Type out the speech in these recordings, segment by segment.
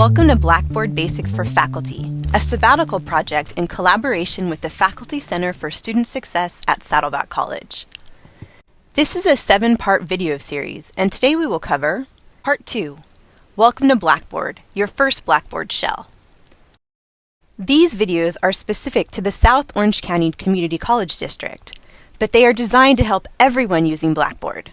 Welcome to Blackboard Basics for Faculty, a sabbatical project in collaboration with the Faculty Center for Student Success at Saddleback College. This is a seven-part video series, and today we will cover Part 2, Welcome to Blackboard, your first Blackboard shell. These videos are specific to the South Orange County Community College District, but they are designed to help everyone using Blackboard.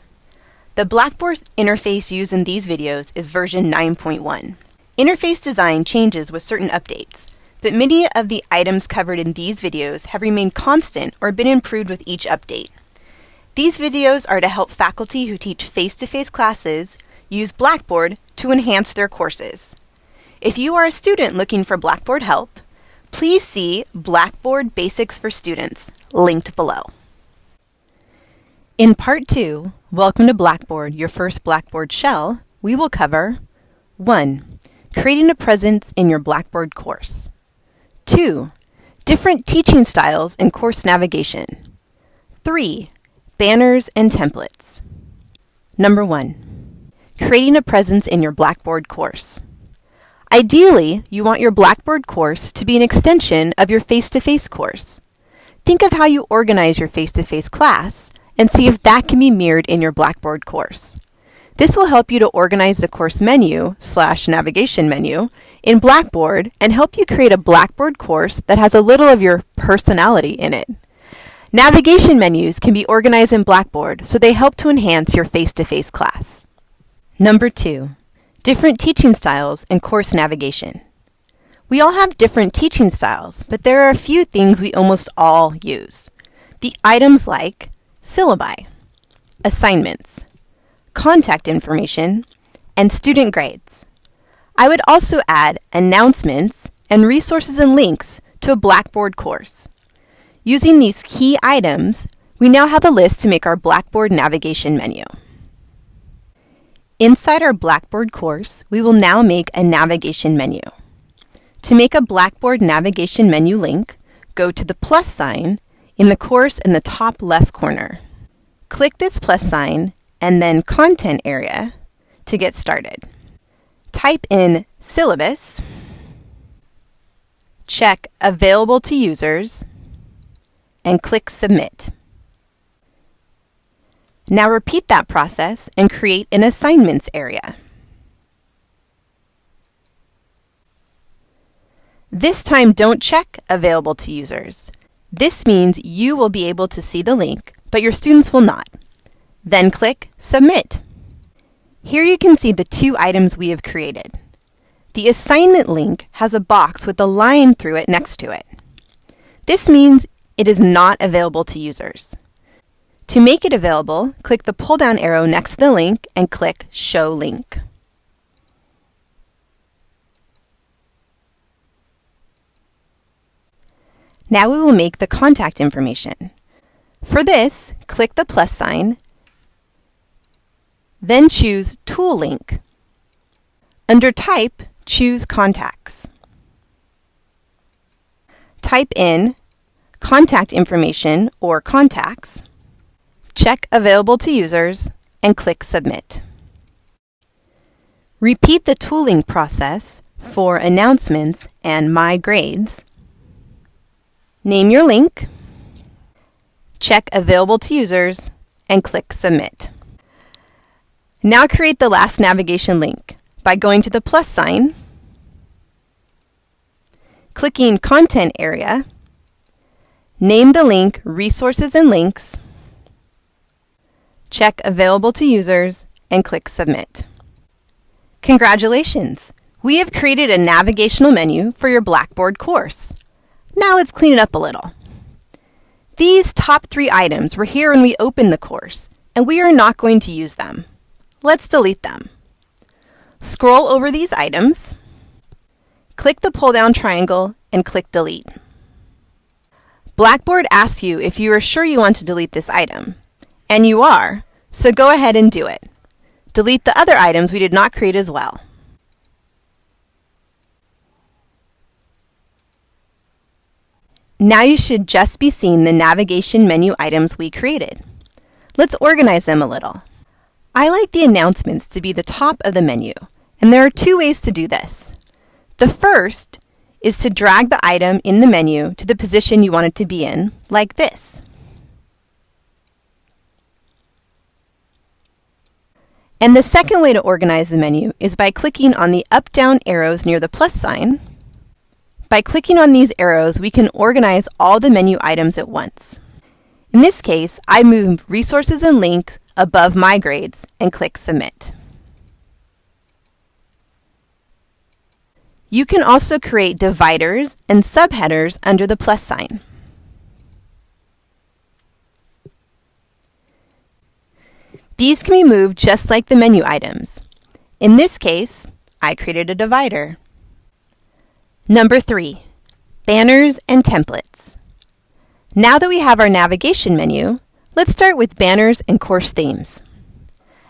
The Blackboard interface used in these videos is version 9.1. Interface design changes with certain updates, but many of the items covered in these videos have remained constant or been improved with each update. These videos are to help faculty who teach face-to-face -face classes use Blackboard to enhance their courses. If you are a student looking for Blackboard help, please see Blackboard Basics for Students, linked below. In Part 2, Welcome to Blackboard, your first Blackboard shell, we will cover 1 creating a presence in your Blackboard course. 2. Different teaching styles and course navigation. 3. Banners and templates. Number 1. Creating a presence in your Blackboard course. Ideally, you want your Blackboard course to be an extension of your face-to-face -face course. Think of how you organize your face-to-face -face class and see if that can be mirrored in your Blackboard course. This will help you to organize the course menu slash navigation menu in Blackboard and help you create a Blackboard course that has a little of your personality in it. Navigation menus can be organized in Blackboard so they help to enhance your face-to-face -face class. Number two, different teaching styles and course navigation. We all have different teaching styles, but there are a few things we almost all use. The items like syllabi, assignments, contact information, and student grades. I would also add announcements and resources and links to a Blackboard course. Using these key items, we now have a list to make our Blackboard navigation menu. Inside our Blackboard course, we will now make a navigation menu. To make a Blackboard navigation menu link, go to the plus sign in the course in the top left corner. Click this plus sign and then content area to get started. Type in syllabus, check available to users, and click submit. Now repeat that process and create an assignments area. This time don't check available to users. This means you will be able to see the link, but your students will not. Then click Submit. Here you can see the two items we have created. The assignment link has a box with a line through it next to it. This means it is not available to users. To make it available, click the pull-down arrow next to the link and click Show Link. Now we will make the contact information. For this, click the plus sign then choose Tool Link. Under Type, choose Contacts. Type in contact information or contacts, check Available to Users, and click Submit. Repeat the tooling process for announcements and My Grades. Name your link, check Available to Users, and click Submit. Now create the last navigation link by going to the plus sign, clicking Content area, name the link Resources and Links, check Available to Users, and click Submit. Congratulations! We have created a navigational menu for your Blackboard course. Now let's clean it up a little. These top three items were here when we opened the course, and we are not going to use them. Let's delete them. Scroll over these items, click the pull-down triangle, and click Delete. Blackboard asks you if you are sure you want to delete this item. And you are, so go ahead and do it. Delete the other items we did not create as well. Now you should just be seeing the navigation menu items we created. Let's organize them a little. I like the announcements to be the top of the menu, and there are two ways to do this. The first is to drag the item in the menu to the position you want it to be in, like this. And the second way to organize the menu is by clicking on the up-down arrows near the plus sign. By clicking on these arrows, we can organize all the menu items at once. In this case, I move Resources and Links above My Grades and click Submit. You can also create dividers and subheaders under the plus sign. These can be moved just like the menu items. In this case, I created a divider. Number three, banners and templates. Now that we have our navigation menu, let's start with banners and course themes.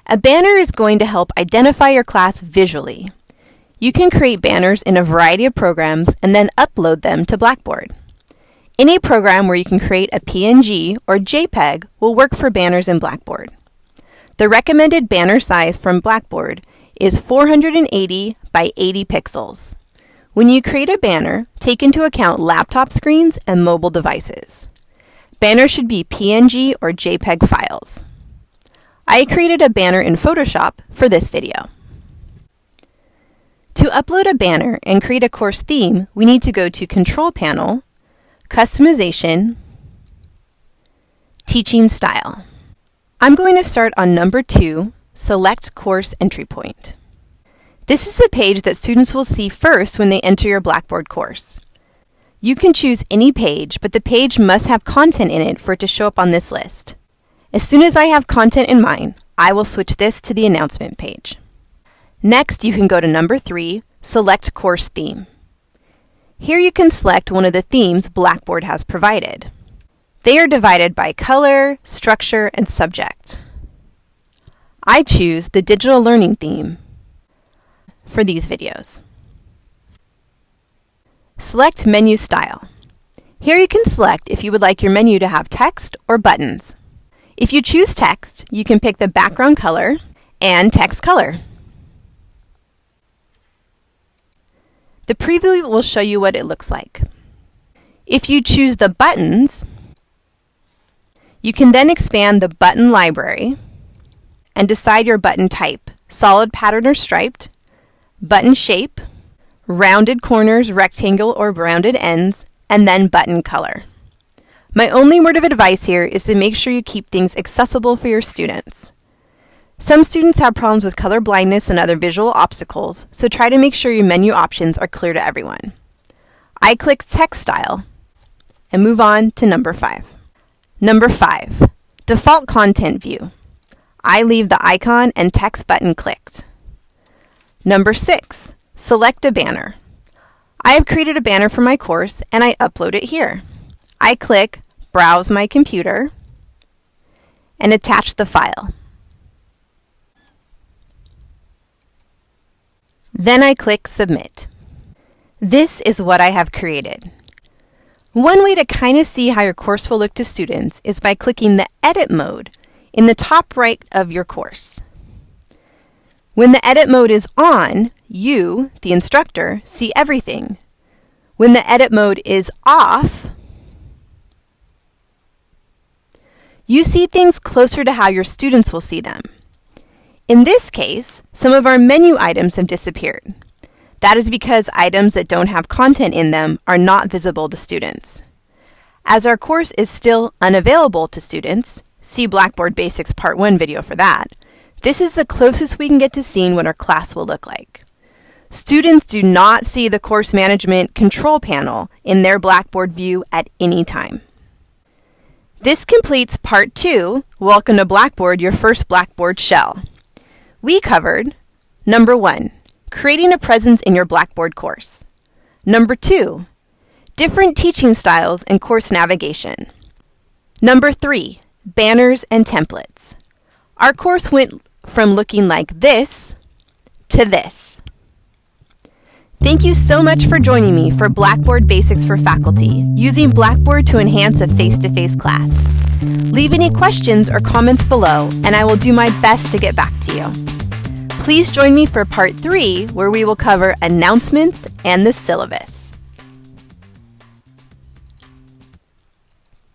A banner is going to help identify your class visually. You can create banners in a variety of programs and then upload them to Blackboard. Any program where you can create a PNG or JPEG will work for banners in Blackboard. The recommended banner size from Blackboard is 480 by 80 pixels. When you create a banner, take into account laptop screens and mobile devices. Banners should be PNG or JPEG files. I created a banner in Photoshop for this video. To upload a banner and create a course theme, we need to go to Control Panel, Customization, Teaching Style. I'm going to start on number two, Select Course Entry Point. This is the page that students will see first when they enter your Blackboard course. You can choose any page, but the page must have content in it for it to show up on this list. As soon as I have content in mind, I will switch this to the announcement page. Next, you can go to number three, Select Course Theme. Here you can select one of the themes Blackboard has provided. They are divided by color, structure, and subject. I choose the Digital Learning theme for these videos. Select Menu Style. Here you can select if you would like your menu to have text or buttons. If you choose text, you can pick the background color and text color. The preview will show you what it looks like. If you choose the buttons, you can then expand the button library and decide your button type, solid pattern or striped, button shape, rounded corners, rectangle, or rounded ends, and then button color. My only word of advice here is to make sure you keep things accessible for your students. Some students have problems with color blindness and other visual obstacles, so try to make sure your menu options are clear to everyone. I click Text Style and move on to number 5. Number 5. Default Content View. I leave the icon and text button clicked. Number 6. Select a banner. I have created a banner for my course and I upload it here. I click Browse my computer and attach the file. Then I click Submit. This is what I have created. One way to kind of see how your course will look to students is by clicking the Edit mode in the top right of your course. When the edit mode is on, you, the instructor, see everything. When the edit mode is off, you see things closer to how your students will see them. In this case, some of our menu items have disappeared. That is because items that don't have content in them are not visible to students. As our course is still unavailable to students, see Blackboard Basics Part 1 video for that, this is the closest we can get to seeing what our class will look like. Students do not see the course management control panel in their Blackboard view at any time. This completes Part 2, Welcome to Blackboard, your first Blackboard shell. We covered number one, creating a presence in your Blackboard course. Number two, different teaching styles and course navigation. Number three, banners and templates. Our course went from looking like this to this. Thank you so much for joining me for Blackboard Basics for Faculty, using Blackboard to enhance a face-to-face -face class. Leave any questions or comments below, and I will do my best to get back to you. Please join me for part three, where we will cover announcements and the syllabus.